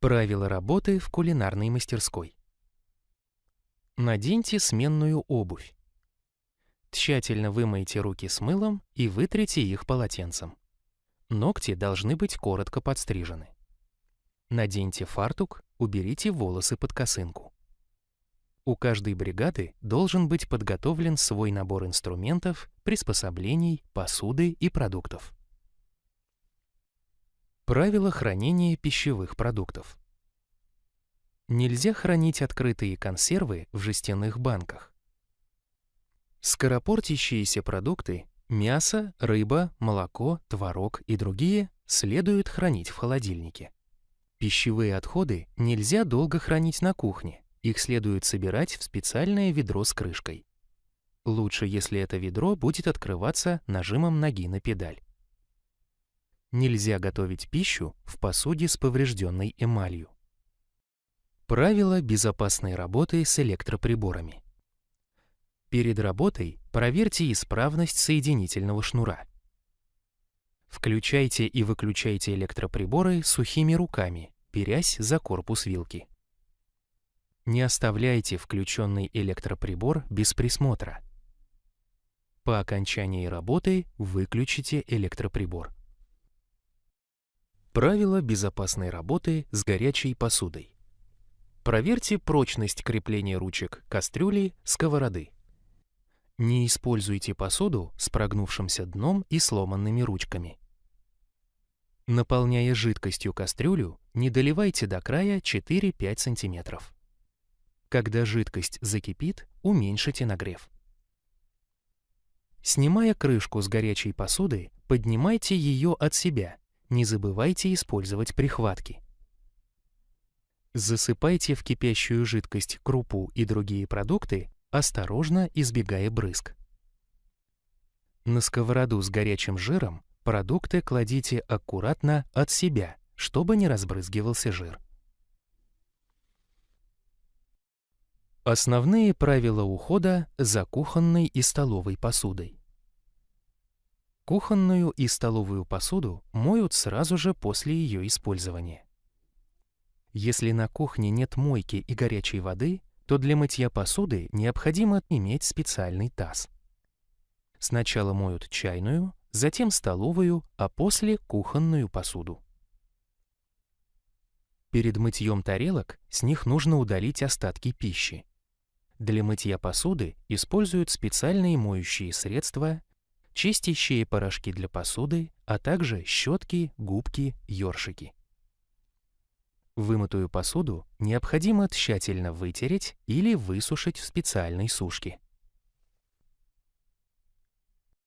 Правила работы в кулинарной мастерской. Наденьте сменную обувь. Тщательно вымойте руки с мылом и вытрите их полотенцем. Ногти должны быть коротко подстрижены. Наденьте фартук, уберите волосы под косынку. У каждой бригады должен быть подготовлен свой набор инструментов, приспособлений, посуды и продуктов. Правила хранения пищевых продуктов. Нельзя хранить открытые консервы в жестяных банках. Скоропортящиеся продукты – мясо, рыба, молоко, творог и другие – следует хранить в холодильнике. Пищевые отходы нельзя долго хранить на кухне, их следует собирать в специальное ведро с крышкой. Лучше, если это ведро будет открываться нажимом ноги на педаль. Нельзя готовить пищу в посуде с поврежденной эмалью. Правила безопасной работы с электроприборами. Перед работой проверьте исправность соединительного шнура. Включайте и выключайте электроприборы сухими руками, берясь за корпус вилки. Не оставляйте включенный электроприбор без присмотра. По окончании работы выключите электроприбор. Правила безопасной работы с горячей посудой. Проверьте прочность крепления ручек кастрюли, сковороды. Не используйте посуду с прогнувшимся дном и сломанными ручками. Наполняя жидкостью кастрюлю, не доливайте до края 4-5 см. Когда жидкость закипит, уменьшите нагрев. Снимая крышку с горячей посуды, поднимайте ее от себя не забывайте использовать прихватки. Засыпайте в кипящую жидкость крупу и другие продукты, осторожно избегая брызг. На сковороду с горячим жиром продукты кладите аккуратно от себя, чтобы не разбрызгивался жир. Основные правила ухода за кухонной и столовой посудой. Кухонную и столовую посуду моют сразу же после ее использования. Если на кухне нет мойки и горячей воды, то для мытья посуды необходимо иметь специальный таз. Сначала моют чайную, затем столовую, а после кухонную посуду. Перед мытьем тарелок с них нужно удалить остатки пищи. Для мытья посуды используют специальные моющие средства чистящие порошки для посуды, а также щетки, губки, ёршики. Вымытую посуду необходимо тщательно вытереть или высушить в специальной сушке.